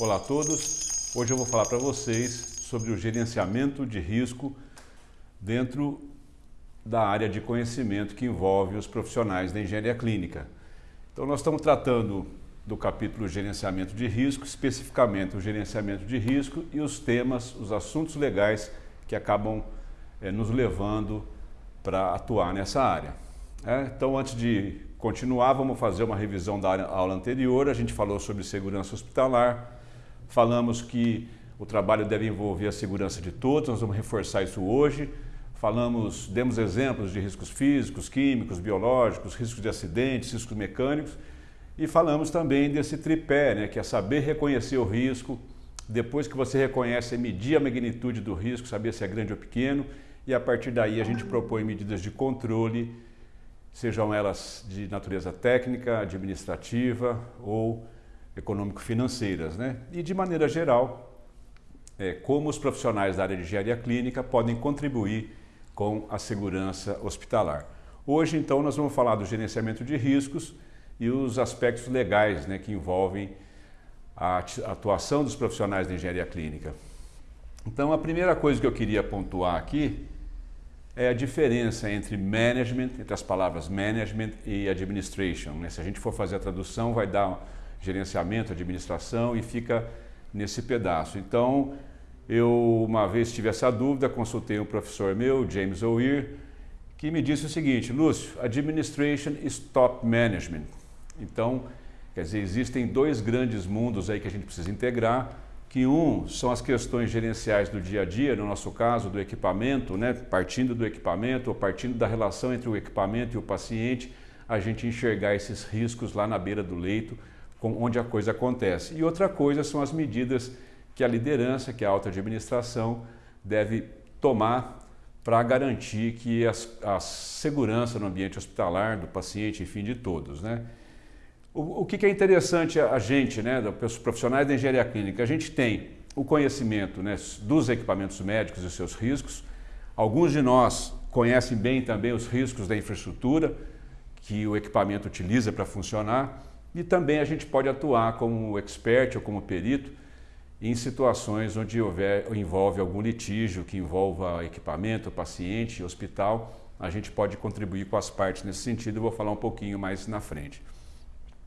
Olá a todos. Hoje eu vou falar para vocês sobre o gerenciamento de risco dentro da área de conhecimento que envolve os profissionais da engenharia clínica. Então nós estamos tratando do capítulo gerenciamento de risco, especificamente o gerenciamento de risco e os temas, os assuntos legais que acabam é, nos levando para atuar nessa área. É, então antes de continuar, vamos fazer uma revisão da aula anterior, a gente falou sobre segurança hospitalar, falamos que o trabalho deve envolver a segurança de todos, nós vamos reforçar isso hoje. Falamos, demos exemplos de riscos físicos, químicos, biológicos, riscos de acidentes, riscos mecânicos. E falamos também desse tripé, né, que é saber reconhecer o risco, depois que você reconhece, medir a magnitude do risco, saber se é grande ou pequeno. E a partir daí a gente propõe medidas de controle, sejam elas de natureza técnica, administrativa ou econômico-financeiras. Né? E de maneira geral, é, como os profissionais da área de engenharia clínica podem contribuir com a segurança hospitalar. Hoje, então, nós vamos falar do gerenciamento de riscos e os aspectos legais né, que envolvem a atuação dos profissionais da engenharia clínica. Então, a primeira coisa que eu queria pontuar aqui é a diferença entre management, entre as palavras management e administration. Né? Se a gente for fazer a tradução, vai dar gerenciamento, administração e fica nesse pedaço. Então, eu uma vez tive essa dúvida, consultei um professor meu, James O'Weir, que me disse o seguinte, Lúcio, administration is top management. Então, quer dizer, existem dois grandes mundos aí que a gente precisa integrar, que um são as questões gerenciais do dia a dia, no nosso caso do equipamento, né? partindo do equipamento ou partindo da relação entre o equipamento e o paciente, a gente enxergar esses riscos lá na beira do leito, onde a coisa acontece. E outra coisa são as medidas que a liderança, que a alta administração deve tomar para garantir que as, a segurança no ambiente hospitalar do paciente, enfim, de todos. Né? O, o que, que é interessante a, gente, né, os profissionais da engenharia clínica, a gente tem o conhecimento né, dos equipamentos médicos e seus riscos, alguns de nós conhecem bem também os riscos da infraestrutura que o equipamento utiliza para funcionar, e também a gente pode atuar como expert ou como perito em situações onde houver, envolve algum litígio que envolva equipamento, paciente, hospital, a gente pode contribuir com as partes nesse sentido, eu vou falar um pouquinho mais na frente.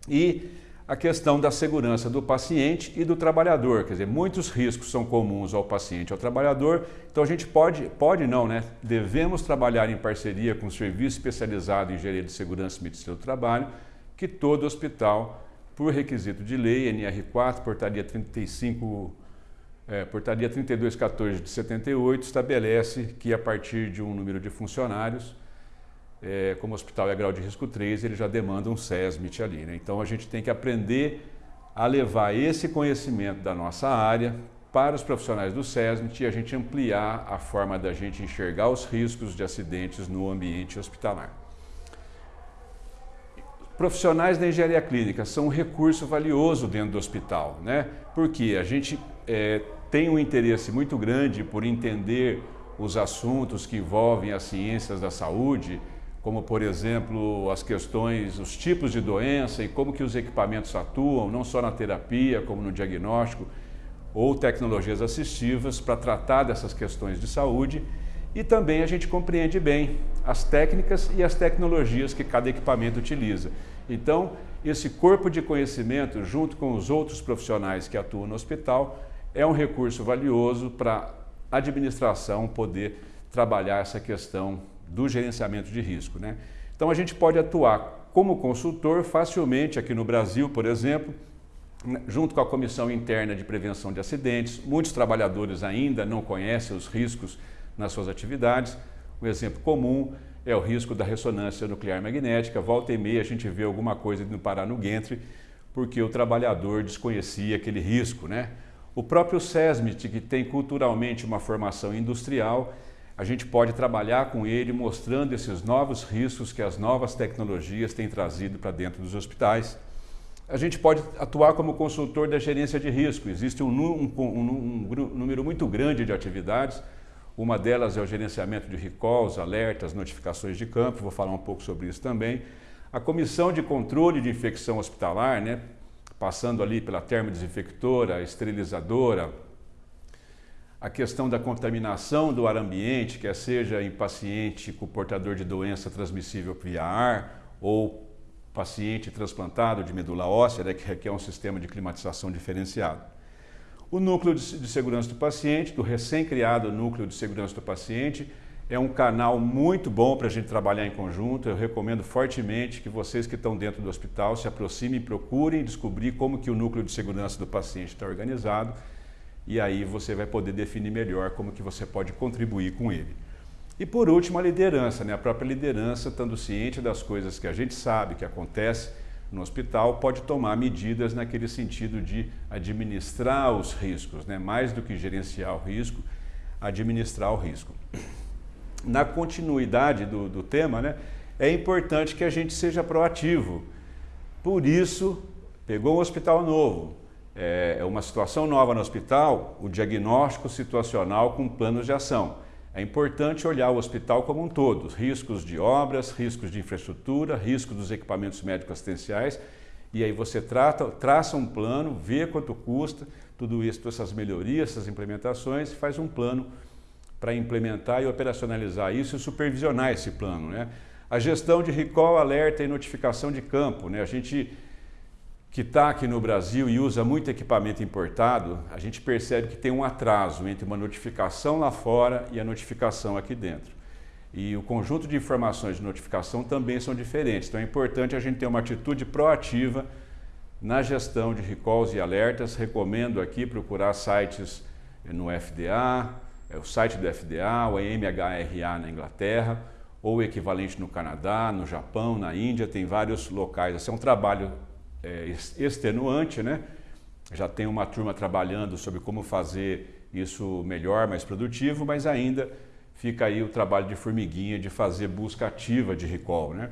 E a questão da segurança do paciente e do trabalhador, quer dizer, muitos riscos são comuns ao paciente e ao trabalhador, então a gente pode, pode não, né? Devemos trabalhar em parceria com o Serviço Especializado em Engenharia de Segurança e Medicina do Trabalho, que todo hospital, por requisito de lei, NR4, portaria 35, é, portaria 3214 de 78, estabelece que a partir de um número de funcionários, é, como o hospital é grau de risco 3, ele já demanda um SESMIT ali. Né? Então a gente tem que aprender a levar esse conhecimento da nossa área para os profissionais do SESMIT e a gente ampliar a forma da gente enxergar os riscos de acidentes no ambiente hospitalar. Profissionais da engenharia clínica são um recurso valioso dentro do hospital, né? porque a gente é, tem um interesse muito grande por entender os assuntos que envolvem as ciências da saúde, como por exemplo as questões, os tipos de doença e como que os equipamentos atuam, não só na terapia, como no diagnóstico, ou tecnologias assistivas para tratar dessas questões de saúde e também a gente compreende bem as técnicas e as tecnologias que cada equipamento utiliza. Então, esse corpo de conhecimento, junto com os outros profissionais que atuam no hospital, é um recurso valioso para a administração poder trabalhar essa questão do gerenciamento de risco. Né? Então, a gente pode atuar como consultor facilmente aqui no Brasil, por exemplo, né, junto com a Comissão Interna de Prevenção de Acidentes. Muitos trabalhadores ainda não conhecem os riscos nas suas atividades. Um exemplo comum é o risco da ressonância nuclear magnética. Volta e meia a gente vê alguma coisa indo parar no Gentry porque o trabalhador desconhecia aquele risco. Né? O próprio SESMIT, que tem culturalmente uma formação industrial, a gente pode trabalhar com ele mostrando esses novos riscos que as novas tecnologias têm trazido para dentro dos hospitais. A gente pode atuar como consultor da gerência de risco. Existe um, um, um, um número muito grande de atividades uma delas é o gerenciamento de recalls, alertas, notificações de campo, vou falar um pouco sobre isso também. A Comissão de Controle de Infecção Hospitalar, né, passando ali pela termodesinfectora, esterilizadora, a questão da contaminação do ar ambiente, quer seja em paciente com portador de doença transmissível via ar ou paciente transplantado de medula óssea, né, que requer um sistema de climatização diferenciado. O núcleo de segurança do paciente, do recém-criado núcleo de segurança do paciente, é um canal muito bom para a gente trabalhar em conjunto. Eu recomendo fortemente que vocês que estão dentro do hospital se aproximem, procurem descobrir como que o núcleo de segurança do paciente está organizado e aí você vai poder definir melhor como que você pode contribuir com ele. E por último, a liderança, né? a própria liderança, estando ciente das coisas que a gente sabe que acontece no hospital, pode tomar medidas naquele sentido de administrar os riscos, né? mais do que gerenciar o risco, administrar o risco na continuidade do, do tema, né, é importante que a gente seja proativo. Por isso, pegou um hospital novo, é, é uma situação nova no hospital, o diagnóstico situacional com planos de ação. É importante olhar o hospital como um todo, riscos de obras, riscos de infraestrutura, riscos dos equipamentos médicos assistenciais, e aí você trata, traça um plano, vê quanto custa, tudo isso, todas essas melhorias, essas implementações, faz um plano para implementar e operacionalizar isso e supervisionar esse plano. Né? A gestão de recall, alerta e notificação de campo. Né? A gente que está aqui no Brasil e usa muito equipamento importado, a gente percebe que tem um atraso entre uma notificação lá fora e a notificação aqui dentro. E o conjunto de informações de notificação também são diferentes. Então é importante a gente ter uma atitude proativa na gestão de recalls e alertas. Recomendo aqui procurar sites no FDA, é o site do FDA, o MHRA na Inglaterra, ou o equivalente no Canadá, no Japão, na Índia, tem vários locais. Esse é um trabalho é, extenuante, né? Já tem uma turma trabalhando sobre como fazer isso melhor, mais produtivo, mas ainda fica aí o trabalho de formiguinha de fazer busca ativa de recall, né?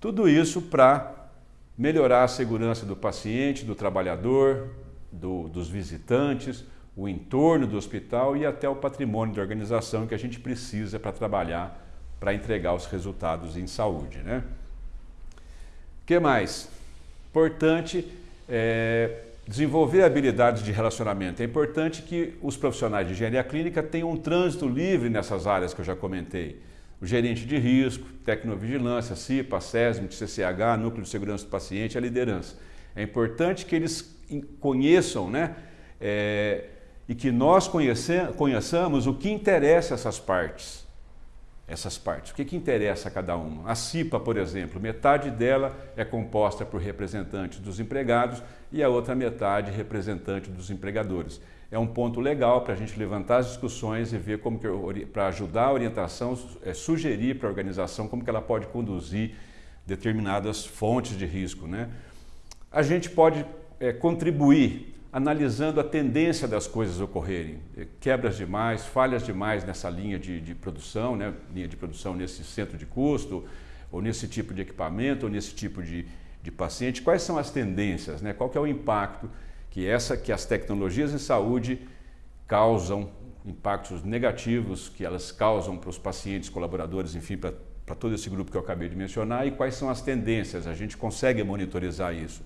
Tudo isso para melhorar a segurança do paciente, do trabalhador, do, dos visitantes, o entorno do hospital e até o patrimônio da organização que a gente precisa para trabalhar, para entregar os resultados em saúde. Né? O que mais? Importante é, desenvolver habilidades de relacionamento. É importante que os profissionais de engenharia clínica tenham um trânsito livre nessas áreas que eu já comentei. O gerente de risco, tecnovigilância, CIPA, SESMIT, CCH, Núcleo de Segurança do Paciente, a liderança. É importante que eles conheçam né, é, e que nós conheçamos o que interessa essas partes. Essas partes. O que, que interessa a cada uma? A CIPA, por exemplo, metade dela é composta por representantes dos empregados e a outra metade representante dos empregadores. É um ponto legal para a gente levantar as discussões e ver como que, para ajudar a orientação, é, sugerir para a organização como que ela pode conduzir determinadas fontes de risco. Né? A gente pode é, contribuir analisando a tendência das coisas ocorrerem. Eh, quebras demais, falhas demais nessa linha de, de, produção, né? linha de produção nesse centro de custo, ou nesse tipo de equipamento, ou nesse tipo de, de paciente. Quais são as tendências? Né? Qual que é o impacto que, essa, que as tecnologias em saúde causam, impactos negativos que elas causam para os pacientes, colaboradores, enfim, para, para todo esse grupo que eu acabei de mencionar, e quais são as tendências? A gente consegue monitorizar isso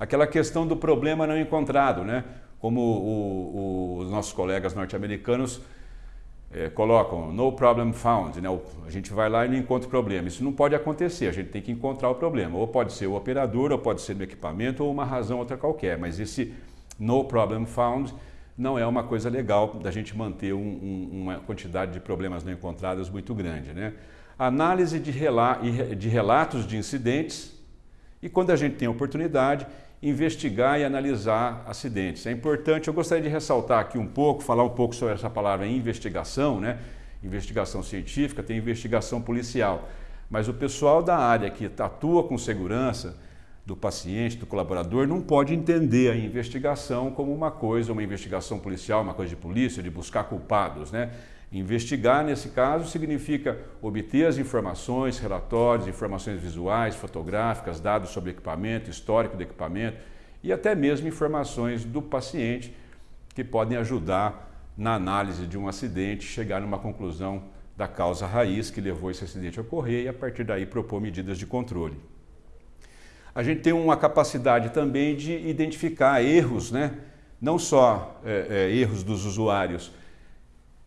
aquela questão do problema não encontrado, né? como o, o, os nossos colegas norte-americanos é, colocam, no problem found, né? a gente vai lá e não encontra o problema. Isso não pode acontecer, a gente tem que encontrar o problema. Ou pode ser o operador, ou pode ser no equipamento, ou uma razão outra qualquer. Mas esse no problem found não é uma coisa legal da gente manter um, um, uma quantidade de problemas não encontrados muito grande. Né? Análise de, rela de relatos de incidentes e quando a gente tem oportunidade, investigar e analisar acidentes. É importante, eu gostaria de ressaltar aqui um pouco, falar um pouco sobre essa palavra investigação, né? investigação científica, tem investigação policial. Mas o pessoal da área que atua com segurança do paciente, do colaborador, não pode entender a investigação como uma coisa, uma investigação policial, uma coisa de polícia, de buscar culpados. Né? Investigar, nesse caso, significa obter as informações, relatórios, informações visuais, fotográficas, dados sobre equipamento, histórico do equipamento e até mesmo informações do paciente que podem ajudar na análise de um acidente, chegar numa conclusão da causa raiz que levou esse acidente a ocorrer e a partir daí propor medidas de controle. a gente tem uma capacidade também de identificar erros, né? não só é, é, erros dos usuários,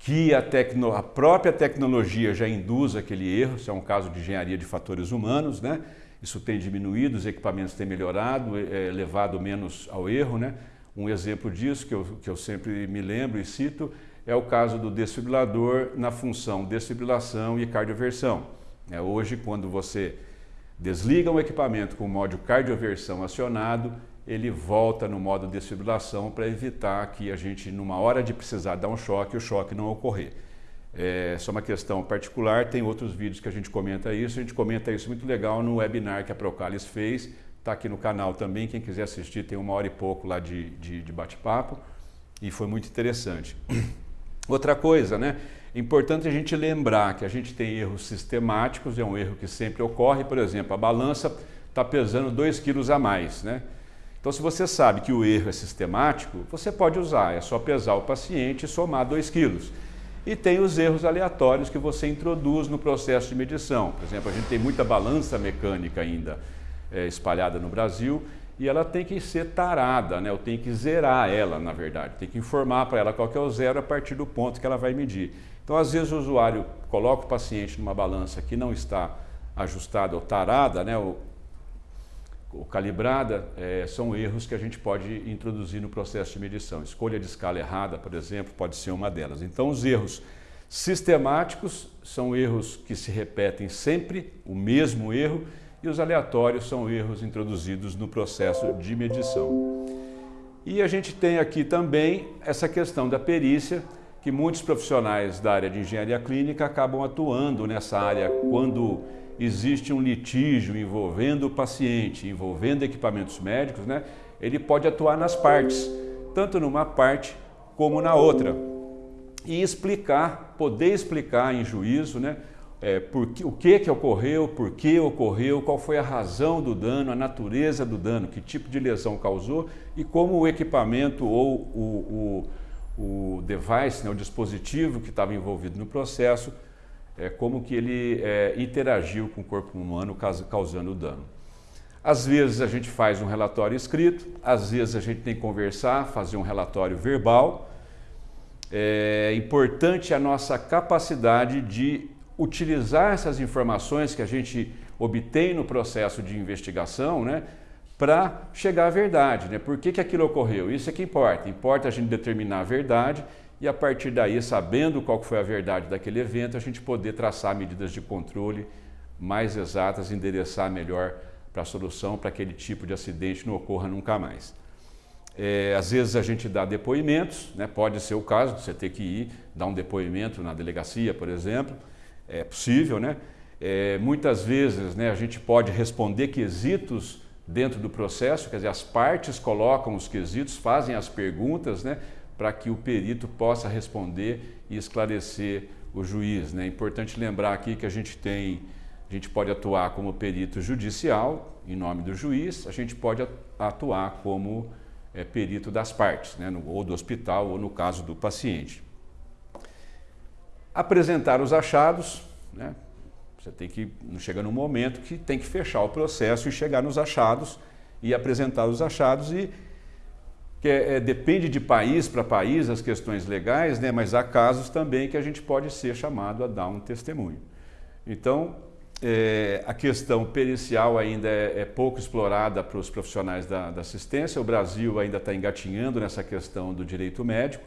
que a, tecno, a, própria tecnologia já induz aquele erro, isso é um caso de engenharia de fatores humanos, né? isso tem diminuído, os equipamentos têm melhorado, é, levado menos ao erro. Né? Um exemplo disso, que eu, que eu sempre me lembro e cito, é o caso do desfibrilador na função desfibrilação e cardioversão. É, hoje, quando você desliga um equipamento com o modo cardioversão acionado, ele volta no modo desfibrilação para evitar que a gente, numa hora de precisar dar um choque, o choque não ocorrer. É só uma questão particular, tem outros vídeos que a gente comenta isso, a gente comenta isso muito legal no webinar que a Procalis fez, está aqui no canal também, quem quiser assistir tem uma hora e pouco lá de, de, de bate-papo e foi muito interessante. Outra coisa, né? É importante a gente lembrar que a gente tem erros sistemáticos, é um erro que sempre ocorre, por exemplo, a balança está pesando 2 quilos a mais, né? Então, se você sabe que o erro é sistemático, você pode usar, é só pesar o paciente e somar 2 quilos. E tem os erros aleatórios que você introduz no processo de medição. Por exemplo, a gente tem muita balança mecânica ainda é, espalhada no Brasil e ela tem que ser tarada, né? eu tenho que zerar ela, na verdade. Tem que informar para ela qual é o zero a partir do ponto que ela vai medir. Então, às vezes, o usuário coloca o paciente numa balança que não está ajustada ou tarada, né? Ou calibrada, é, são erros que a gente pode introduzir no processo de medição. Escolha de escala errada, por exemplo, pode ser uma delas. Então, os erros sistemáticos são erros que se repetem sempre, o mesmo erro, e os aleatórios são erros introduzidos no processo de medição. E a gente tem aqui também essa questão da perícia, que muitos profissionais da área de engenharia clínica acabam atuando nessa área quando existe um litígio envolvendo o paciente, envolvendo equipamentos médicos, né? ele pode atuar nas partes, tanto numa parte como na outra. E explicar, poder explicar em juízo, né? É, que, o que, que ocorreu, por que ocorreu, qual foi a razão do dano, a natureza do dano, que tipo de lesão causou e como o equipamento ou o, o o device, né, o dispositivo que estava envolvido no processo, é, como que ele é, interagiu com o corpo humano causando dano. Às vezes a gente faz um relatório escrito, às vezes a gente tem que conversar, fazer um relatório verbal. É importante a nossa capacidade de utilizar essas informações que a gente obtém no processo de investigação, né, para chegar à verdade. Né? Por que, que aquilo ocorreu? Isso é que importa. Importa a gente determinar a verdade e a partir daí, sabendo qual foi a verdade daquele evento, a gente poder traçar medidas de controle mais exatas, endereçar melhor para a solução para aquele tipo de acidente não ocorra nunca mais. É, às vezes a gente dá depoimentos, né? pode ser o caso de você ter que ir dar um depoimento na delegacia, por exemplo, é possível, né? É, muitas vezes né, a gente pode responder quesitos dentro do processo, quer dizer, as partes colocam os quesitos, fazem as perguntas, né, para que o perito possa responder e esclarecer o juiz. Né? É importante lembrar aqui que a gente tem, a gente pode atuar como perito judicial, em nome do juiz, a gente pode atuar como é, perito das partes, né, no, ou do hospital, ou no caso do paciente. Apresentar os achados, né, você tem que, chega num momento que tem que fechar o processo e chegar nos achados e apresentar os achados e que é, é, depende de país para país as questões legais, né, mas há casos também que a gente pode ser chamado a dar um testemunho. Então, é, a questão pericial ainda é, é pouco explorada para os profissionais da, da, assistência. O Brasil ainda está engatinhando nessa questão do direito médico.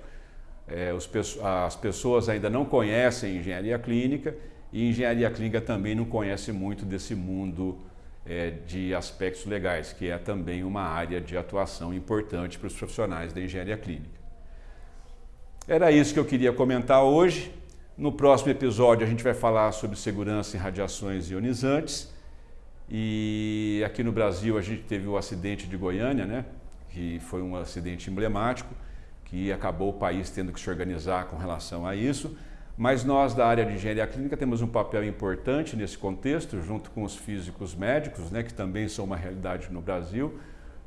É, os, as pessoas ainda não conhecem engenharia clínica e engenharia clínica também não conhece muito desse mundo é, de aspectos legais, que é também uma área de atuação importante para os profissionais da engenharia clínica. Era isso que eu queria comentar hoje. No próximo episódio a gente vai falar sobre segurança em radiações ionizantes. E aqui no Brasil a gente teve o acidente de Goiânia, né? que foi um acidente emblemático, que acabou o país tendo que se organizar com relação a isso. Mas nós da área de engenharia clínica temos um papel importante nesse contexto, junto com os físicos médicos, né, que também são uma realidade no Brasil,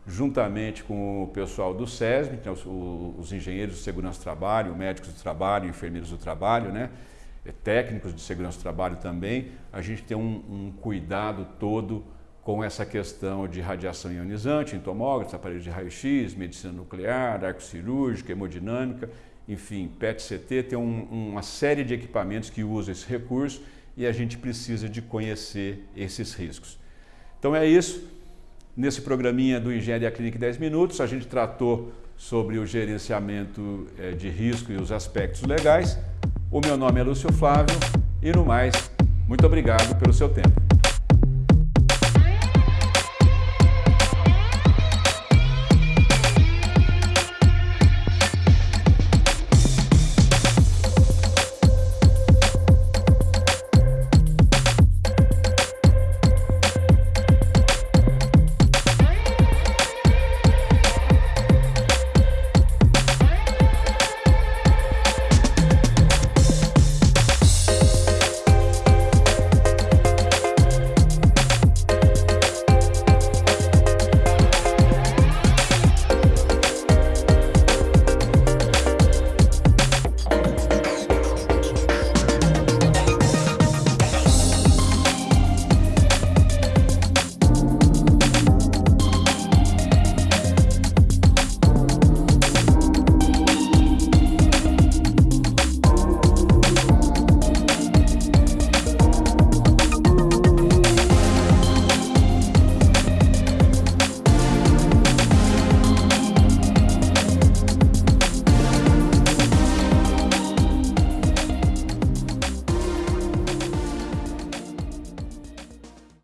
juntamente com o pessoal do SESM, então, os, os, engenheiros de segurança do trabalho, médicos do trabalho, enfermeiros do trabalho, né, técnicos de segurança do trabalho também, a gente tem um, um cuidado todo com essa questão de radiação ionizante em tomógrafos, aparelhos de raio-x, medicina nuclear, arco cirúrgica, hemodinâmica, enfim, PET-CT, tem um, uma série de equipamentos que usam esse recurso e a gente precisa de conhecer esses riscos. Então é isso. Nesse programinha do Engenharia Clínica 10 Minutos, a gente tratou sobre o gerenciamento eh, de risco e os aspectos legais. O meu nome é Lúcio Flávio e no mais, muito obrigado pelo seu tempo.